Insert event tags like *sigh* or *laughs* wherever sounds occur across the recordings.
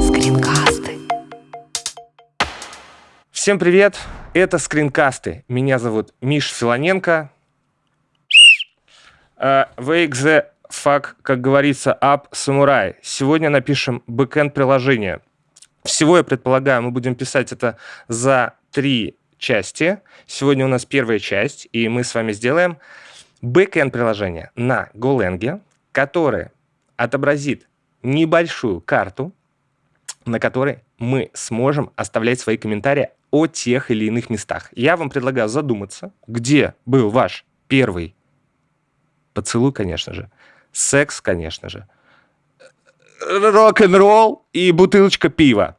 Скринкасты. Всем привет! Это скринкасты. Меня зовут Миш Филоненко. Wake the fuck, как говорится, up самурай. Сегодня напишем бэкэнд приложение. Всего, я предполагаю, мы будем писать это за три части. Сегодня у нас первая часть, и мы с вами сделаем бэкэнд приложение на Golang, которое отобразит небольшую карту, на которой мы сможем оставлять свои комментарии о тех или иных местах. Я вам предлагаю задуматься, где был ваш первый поцелуй, конечно же, секс, конечно же, рок-н-ролл и бутылочка пива.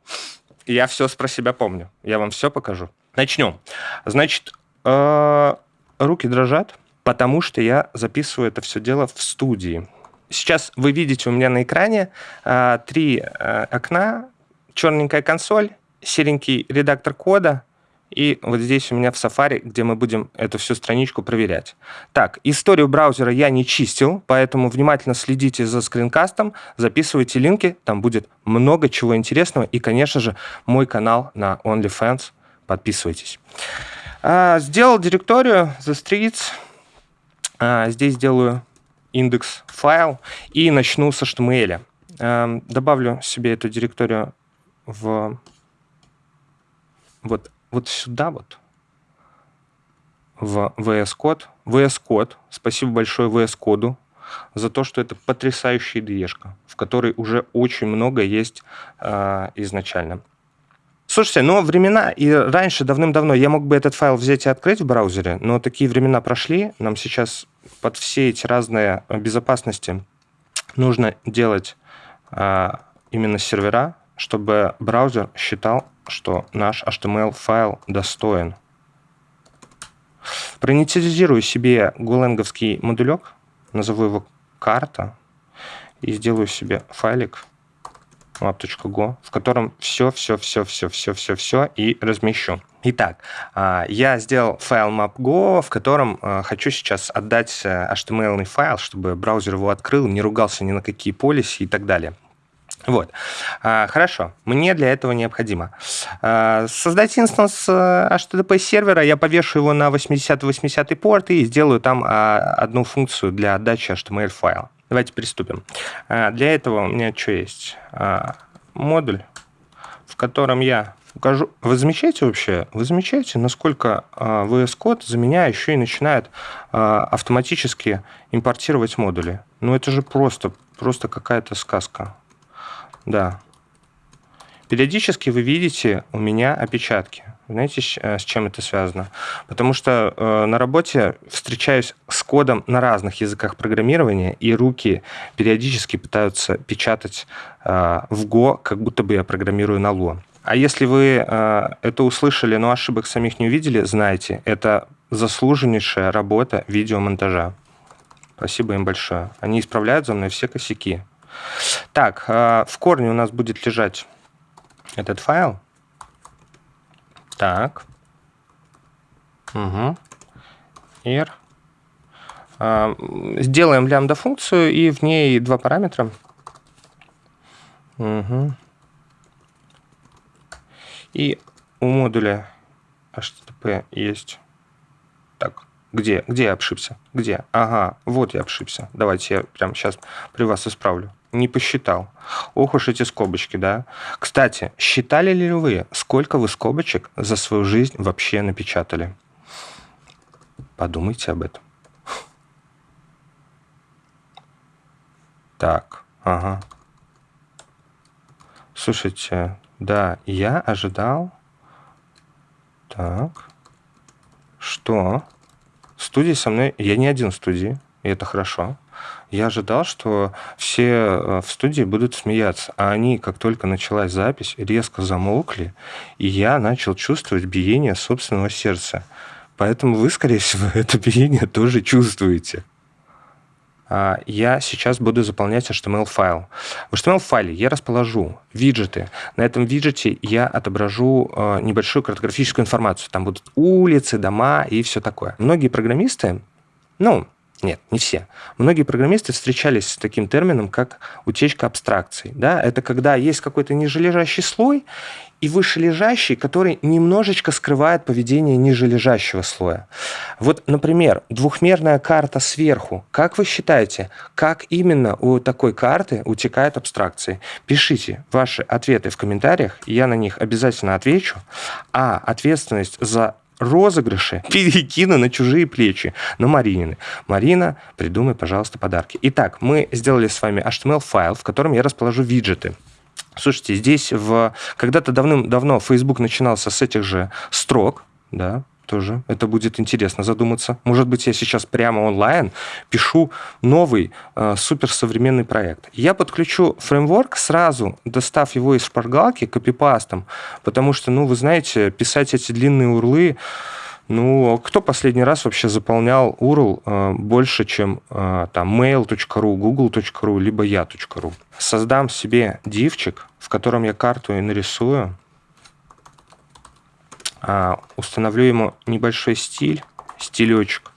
Я все про себя помню. Я вам все покажу. Начнем. Значит, э, руки дрожат, потому что я записываю это все дело в студии. Сейчас вы видите у меня на экране э, три э, окна, черненькая консоль, серенький редактор кода, и вот здесь у меня в Safari, где мы будем эту всю страничку проверять. Так, историю браузера я не чистил, поэтому внимательно следите за скринкастом, записывайте линки, там будет много чего интересного, и, конечно же, мой канал на OnlyFans, подписывайтесь. А, сделал директорию The Streets, а, здесь сделаю индекс файл и начну с HTML. А, добавлю себе эту директорию в вот вот сюда вот, в VS Code. VS Code, спасибо большое VS Code за то, что это потрясающая ide в которой уже очень много есть э, изначально. Слушайте, но времена, и раньше, давным-давно, я мог бы этот файл взять и открыть в браузере, но такие времена прошли. Нам сейчас под все эти разные безопасности нужно делать а, именно сервера, чтобы браузер считал, что наш HTML-файл достоин. Проинициализирую себе голенговский модулек, назову его карта, и сделаю себе файлик map.go, в котором все, все, все, все, все, все, все и размещу. Итак, а, я сделал файл map.go, в котором а, хочу сейчас отдать э, HTML файл, чтобы браузер его открыл, не ругался ни на какие полиси и так далее. Вот. А, хорошо. Мне для этого необходимо создать инстанс э, HTTP сервера, я повешу его на 80-80 порт и сделаю там одну функцию для отдачи HTML файла. Давайте приступим. Для этого у меня что есть? Модуль, в котором я укажу... Вы замечаете вообще, вы замечаете, насколько VS Code за меня еще и начинает автоматически импортировать модули? Ну это же просто, просто какая-то сказка. Да. Периодически вы видите у меня опечатки. Знаете, э, с чем это связано? Потому что э, на работе встречаюсь с кодом на разных языках программирования, и руки периодически пытаются печатать э, в Go, как будто бы я программирую на Lo. А если вы э, это услышали, но ошибок самих не увидели, знайте, это заслуженнейшая работа видеомонтажа. Спасибо им большое. Они исправляют за мной все косяки. Так, э, в корне у нас будет лежать этот файл. Так. Угу. Ir. Э, сделаем лямбда функцию и в ней два параметра. Угу. И у модуля HTTP есть... Где? Где я обшибся? Где? Ага, вот я обшибся. Давайте я прямо сейчас при вас исправлю не посчитал. Ох уж эти скобочки, да. Кстати, считали ли вы, сколько вы скобочек за свою жизнь вообще напечатали? Подумайте об этом. Так, ага. Слушайте, да, я ожидал... Так, что? Студии со мной... Я не один в студии, и это хорошо. Я ожидал, что все э, в студии будут смеяться, а они, как только началась запись, резко замолкли, и я начал чувствовать биение собственного сердца. Поэтому вы, скорее всего, *laughs* это биение тоже чувствуете. А, я сейчас буду заполнять HTML-файл. В HTML-файле я расположу виджеты. На этом виджете я отображу э, небольшую картографическую информацию. Там будут улицы, дома и все такое. Многие программисты, ну, Нет, не все. Многие программисты встречались с таким термином, как утечка абстракций. Да? Это когда есть какой-то нижележащий слой, и вышележащий, который немножечко скрывает поведение нижележащего слоя. Вот, например, двухмерная карта сверху. Как вы считаете, как именно у такой карты утекают абстракции? Пишите ваши ответы в комментариях, я на них обязательно отвечу. А ответственность за розыгрыши *laughs* перекину на чужие плечи, на Маринины. Марина, придумай, пожалуйста, подарки. Итак, мы сделали с вами HTML-файл, в котором я расположу виджеты. Слушайте, здесь в... когда-то давным-давно Facebook начинался с этих же строк, да, тоже. Это будет интересно задуматься. Может быть, я сейчас прямо онлайн пишу новый э, суперсовременный проект. Я подключу фреймворк сразу, достав его из шпаргалки копипастом, потому что, ну, вы знаете, писать эти длинные урлы, ну, кто последний раз вообще заполнял URL э, больше, чем э, там mail.ru, google.ru, либо я.ru? Создам себе дивчик, в котором я карту и нарисую, э, установлю ему небольшой стиль, стилечек,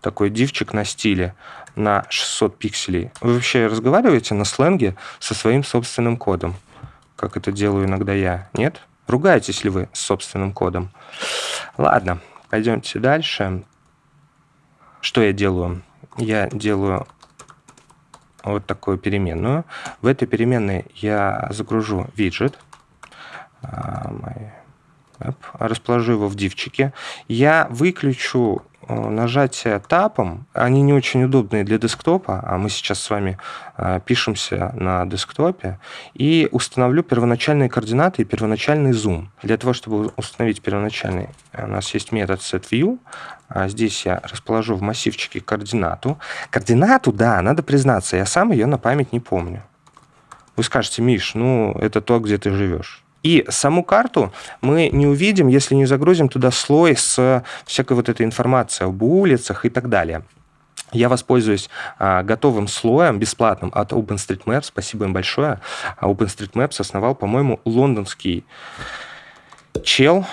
такой дивчик на стиле, на 600 пикселей. Вы вообще разговариваете на сленге со своим собственным кодом, как это делаю иногда я? Нет? Ругаетесь ли вы с собственным кодом? Ладно. Пойдемте дальше. Что я делаю? Я делаю вот такую переменную. В этой переменной я загружу виджет. А, расположу его в дивчике. Я выключу Э, нажатия тапом, они не очень удобные для десктопа, а мы сейчас с вами э, пишемся на десктопе, и установлю первоначальные координаты и первоначальный зум. Для того, чтобы установить первоначальный, у нас есть метод setView, а здесь я расположу в массивчике координату. Координату, да, надо признаться, я сам ее на память не помню. Вы скажете, Миш, ну, это то, где ты живешь. И саму карту мы не увидим, если не загрузим туда слой с всякой вот этой информацией об улицах и так далее. Я воспользуюсь а, готовым слоем, бесплатным от OpenStreetMaps. Спасибо им большое. А OpenStreetMaps основал, по-моему, лондонский чел,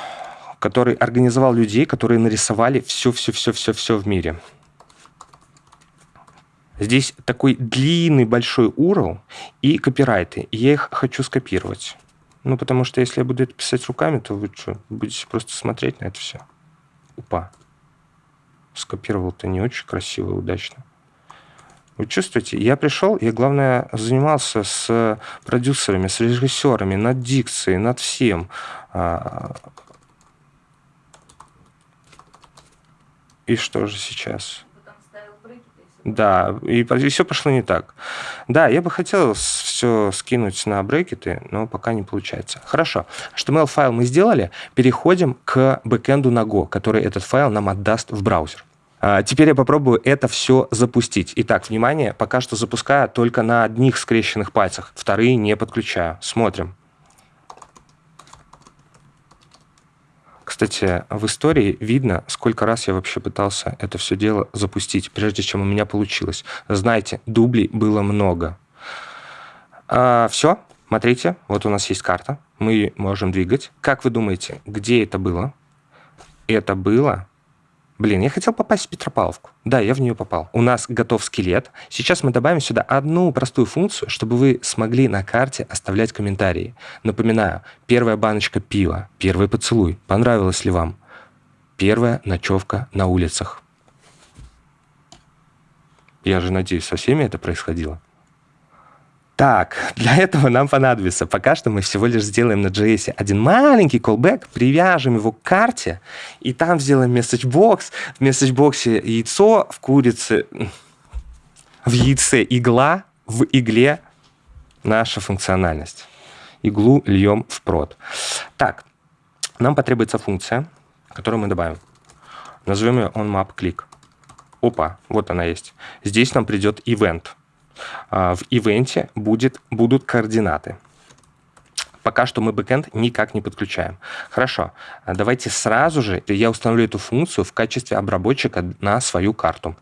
который организовал людей, которые нарисовали все-все-все-все-все в мире. Здесь такой длинный большой URL и копирайты. Я их хочу скопировать. Ну, потому что если я буду это писать руками, то вы что, будете просто смотреть на это все. Упа. Скопировал-то не очень красиво и удачно. Вы чувствуете? Я пришел, я, главное, занимался с продюсерами, с режиссерами, над дикцией, над всем. А, и что же сейчас? Да, и, и все пошло не так. Да, я бы хотел все скинуть на брекеты, но пока не получается. Хорошо. HTML-файл мы сделали. Переходим к бэкэнду на Go, который этот файл нам отдаст в браузер. А теперь я попробую это все запустить. Итак, внимание, пока что запускаю только на одних скрещенных пальцах. Вторые не подключаю. Смотрим. Кстати, в истории видно, сколько раз я вообще пытался это все дело запустить, прежде чем у меня получилось. Знаете, дублей было много. А, все, смотрите, вот у нас есть карта, мы можем двигать. Как вы думаете, где это было? Это было Блин, я хотел попасть в Петропавловку. Да, я в нее попал. У нас готов скелет. Сейчас мы добавим сюда одну простую функцию, чтобы вы смогли на карте оставлять комментарии. Напоминаю, первая баночка пива, первый поцелуй. Понравилось ли вам? Первая ночевка на улицах. Я же надеюсь, со всеми это происходило. Так, для этого нам понадобится, пока что мы всего лишь сделаем на JS один маленький callback, привяжем его к карте, и там сделаем messagebox. В messagebox яйцо, в курице, в яйце игла, в игле наша функциональность. Иглу льем в прод. Так, нам потребуется функция, которую мы добавим. Назовем ее onMapClick. Опа, вот она есть. Здесь нам придет event – в ивенте будет, будут координаты. Пока что мы бэкэнд никак не подключаем. Хорошо, а давайте сразу же я установлю эту функцию в качестве обработчика на свою карту.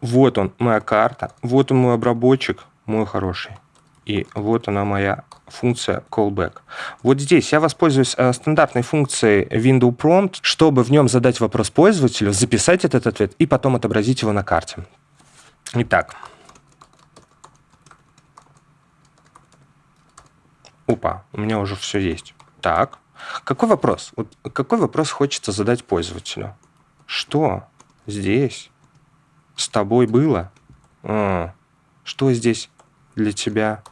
Вот он, моя карта. Вот он мой обработчик, мой хороший. И вот она моя функция callback. Вот здесь я воспользуюсь э, стандартной функцией window prompt, чтобы в нем задать вопрос пользователю, записать этот ответ и потом отобразить его на карте. Итак. Опа, у меня уже все есть. Так, какой вопрос? Вот какой вопрос хочется задать пользователю? Что здесь с тобой было? А, что здесь для тебя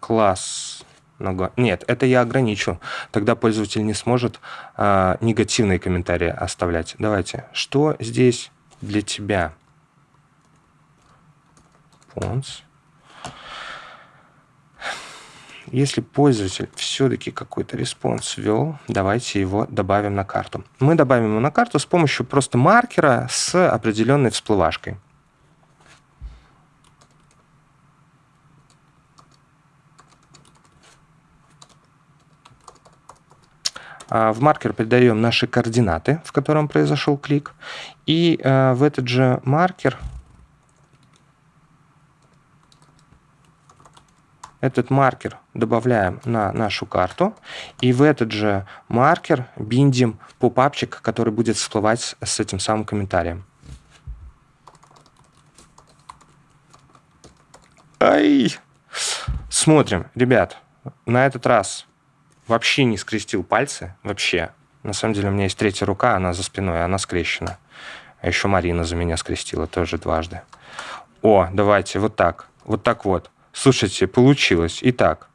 класс? Нет, это я ограничу. Тогда пользователь не сможет а, негативные комментарии оставлять. Давайте. Что здесь для тебя? Response. Если пользователь все-таки какой-то response ввел, давайте его добавим на карту. Мы добавим его на карту с помощью просто маркера с определенной всплывашкой. А, в маркер передаем наши координаты, в котором произошел клик. И э, в этот же маркер этот маркер добавляем на нашу карту. И в этот же маркер биндим попапчик, который будет всплывать с этим самым комментарием. Ай! Смотрим, ребят, на этот раз вообще не скрестил пальцы, вообще. На самом деле у меня есть третья рука, она за спиной, она скрещена. А еще Марина за меня скрестила тоже дважды. О, давайте, вот так. Вот так вот. Слушайте, получилось. Итак,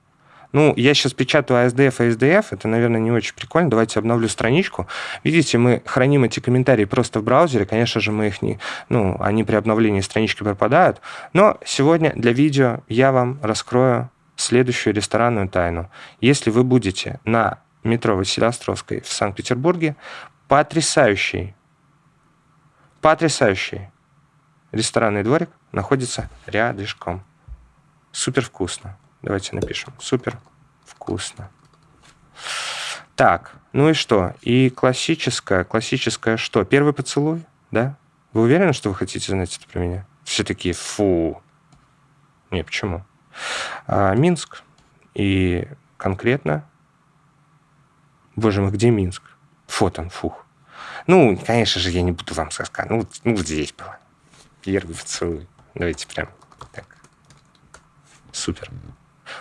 ну, я сейчас печатаю ASDF и SDF, это, наверное, не очень прикольно. Давайте обновлю страничку. Видите, мы храним эти комментарии просто в браузере. Конечно же, мы их не... Ну, они при обновлении странички пропадают. Но сегодня для видео я вам раскрою следующую ресторанную тайну. Если вы будете на метро Василия в Санкт-Петербурге, потрясающий, потрясающий ресторанный дворик находится рядышком. Супер вкусно. Давайте напишем. Супер вкусно. Так, ну и что? И классическое, классическое что? Первый поцелуй, да? Вы уверены, что вы хотите знать это про меня? Все такие, фу. Не, почему? А, Минск. И конкретно... Боже мой, где Минск? Вот он, фух. Ну, конечно же, я не буду вам сказать. Ну, ну здесь было. Первый поцелуй. Давайте прям так. Супер.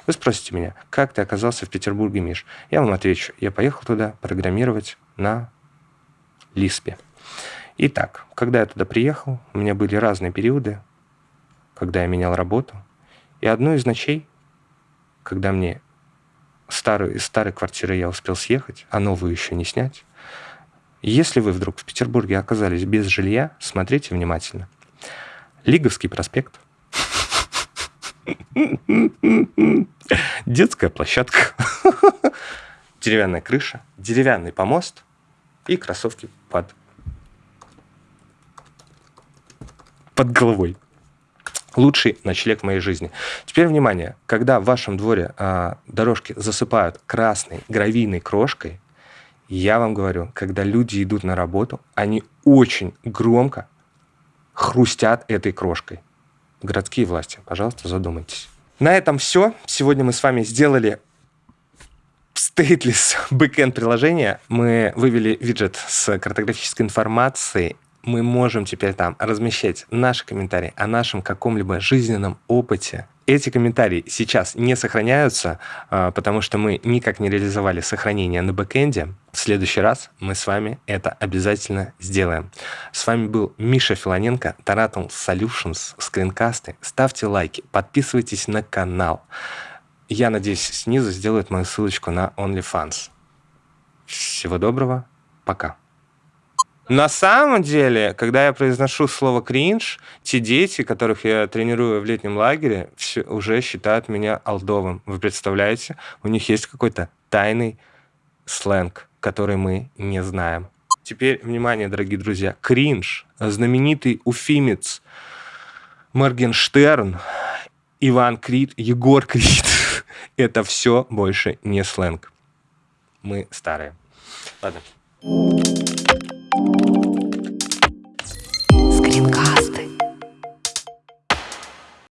Вы спросите меня, как ты оказался в Петербурге, Миш? Я вам отвечу. Я поехал туда программировать на Лиспе. Итак, когда я туда приехал, у меня были разные периоды, когда я менял работу. И одну из ночей, когда мне старую, из старой квартиры я успел съехать, а новую еще не снять, если вы вдруг в Петербурге оказались без жилья, смотрите внимательно. Лиговский проспект. Детская площадка. *laughs* Деревянная крыша, деревянный помост и кроссовки под, под головой лучший ночлег моей жизни. Теперь внимание, когда в вашем дворе а, дорожки засыпают красной гравийной крошкой, я вам говорю, когда люди идут на работу, они очень громко хрустят этой крошкой. Городские власти, пожалуйста, задумайтесь. На этом все. Сегодня мы с вами сделали stateless backend приложение. Мы вывели виджет с картографической информацией мы можем теперь там размещать наши комментарии о нашем каком-либо жизненном опыте. Эти комментарии сейчас не сохраняются, а, потому что мы никак не реализовали сохранение на бэкэнде. В следующий раз мы с вами это обязательно сделаем. С вами был Миша Филоненко, Taratum Solutions, скринкасты. Ставьте лайки, подписывайтесь на канал. Я надеюсь, снизу сделают мою ссылочку на OnlyFans. Всего доброго, пока. На самом деле, когда я произношу слово «кринж», те дети, которых я тренирую в летнем лагере, все, уже считают меня алдовым. Вы представляете? У них есть какой-то тайный сленг, который мы не знаем. Теперь, внимание, дорогие друзья, кринж, знаменитый уфимец Моргенштерн, Иван Крид, Егор Крид. *laughs* Это все больше не сленг. Мы старые. Ладно.